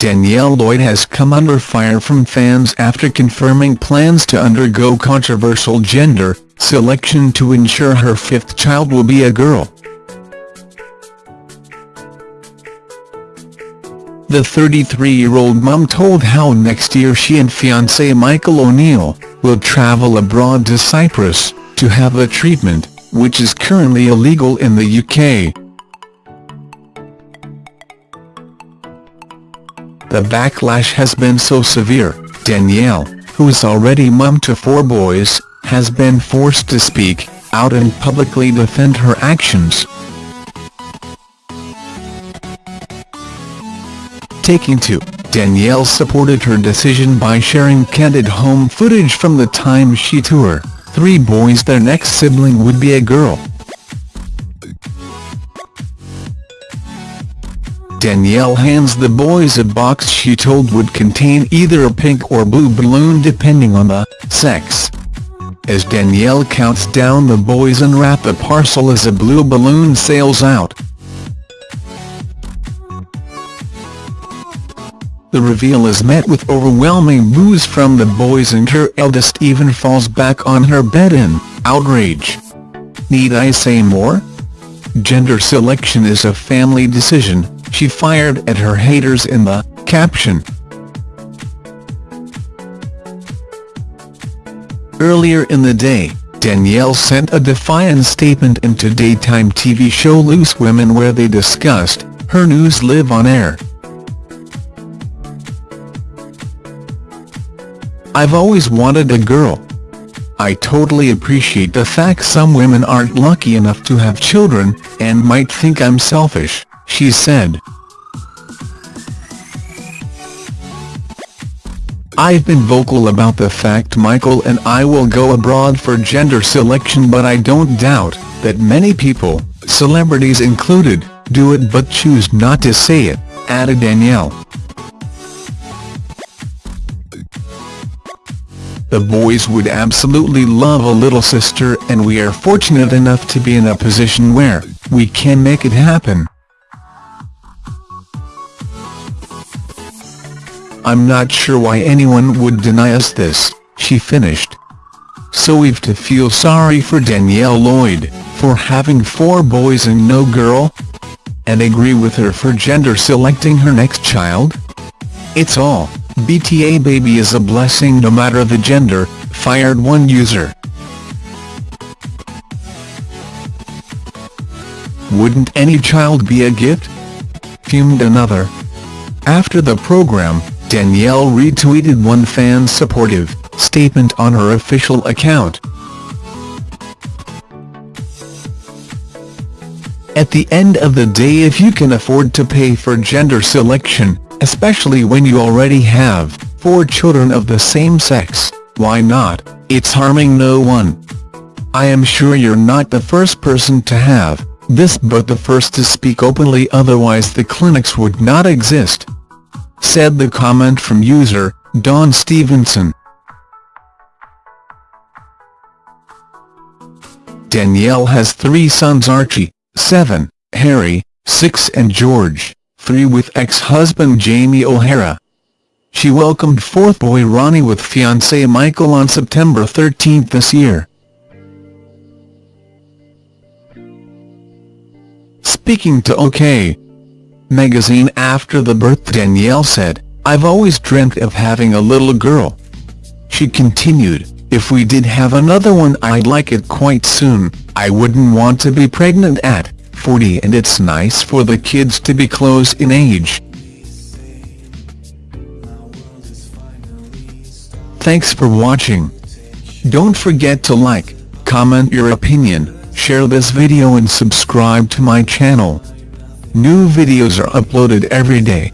Danielle Lloyd has come under fire from fans after confirming plans to undergo controversial gender selection to ensure her fifth child will be a girl. The 33-year-old mum told How next year she and fiancé Michael O'Neill will travel abroad to Cyprus to have a treatment, which is currently illegal in the UK. The backlash has been so severe, Danielle, who is already mum to four boys, has been forced to speak out and publicly defend her actions. Taking to, Danielle supported her decision by sharing candid home footage from the time she tour three boys their next sibling would be a girl. Danielle hands the boys a box she told would contain either a pink or blue balloon depending on the sex. As Danielle counts down the boys unwrap a parcel as a blue balloon sails out. The reveal is met with overwhelming boos from the boys and her eldest even falls back on her bed in outrage. Need I say more? Gender selection is a family decision, she fired at her haters in the caption. Earlier in the day, Danielle sent a defiant statement into daytime TV show Loose Women where they discussed her news live on air. I've always wanted a girl. I totally appreciate the fact some women aren't lucky enough to have children, and might think I'm selfish, she said. I've been vocal about the fact Michael and I will go abroad for gender selection but I don't doubt that many people, celebrities included, do it but choose not to say it, added Danielle. The boys would absolutely love a little sister and we are fortunate enough to be in a position where we can make it happen. I'm not sure why anyone would deny us this, she finished. So we've to feel sorry for Danielle Lloyd, for having four boys and no girl? And agree with her for gender selecting her next child? It's all BTA baby is a blessing no matter the gender, fired one user. Wouldn't any child be a gift? Fumed another. After the program, Danielle retweeted one fan's supportive statement on her official account. At the end of the day if you can afford to pay for gender selection, especially when you already have four children of the same sex, why not, it's harming no one. I am sure you're not the first person to have this but the first to speak openly otherwise the clinics would not exist. Said the comment from user, Don Stevenson. Danielle has three sons Archie, 7, Harry, 6 and George three with ex-husband Jamie O'Hara. She welcomed fourth boy Ronnie with fiancé Michael on September 13 this year. Speaking to OK! Magazine after the birth Danielle said, I've always dreamt of having a little girl. She continued, if we did have another one I'd like it quite soon, I wouldn't want to be pregnant at 40 and it's nice for the kids to be close in age. Thanks for watching. Don't forget to like, comment your opinion, share this video and subscribe to my channel. New videos are uploaded every day.